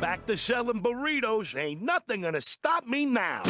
Back to selling burritos. Ain't nothing gonna stop me now.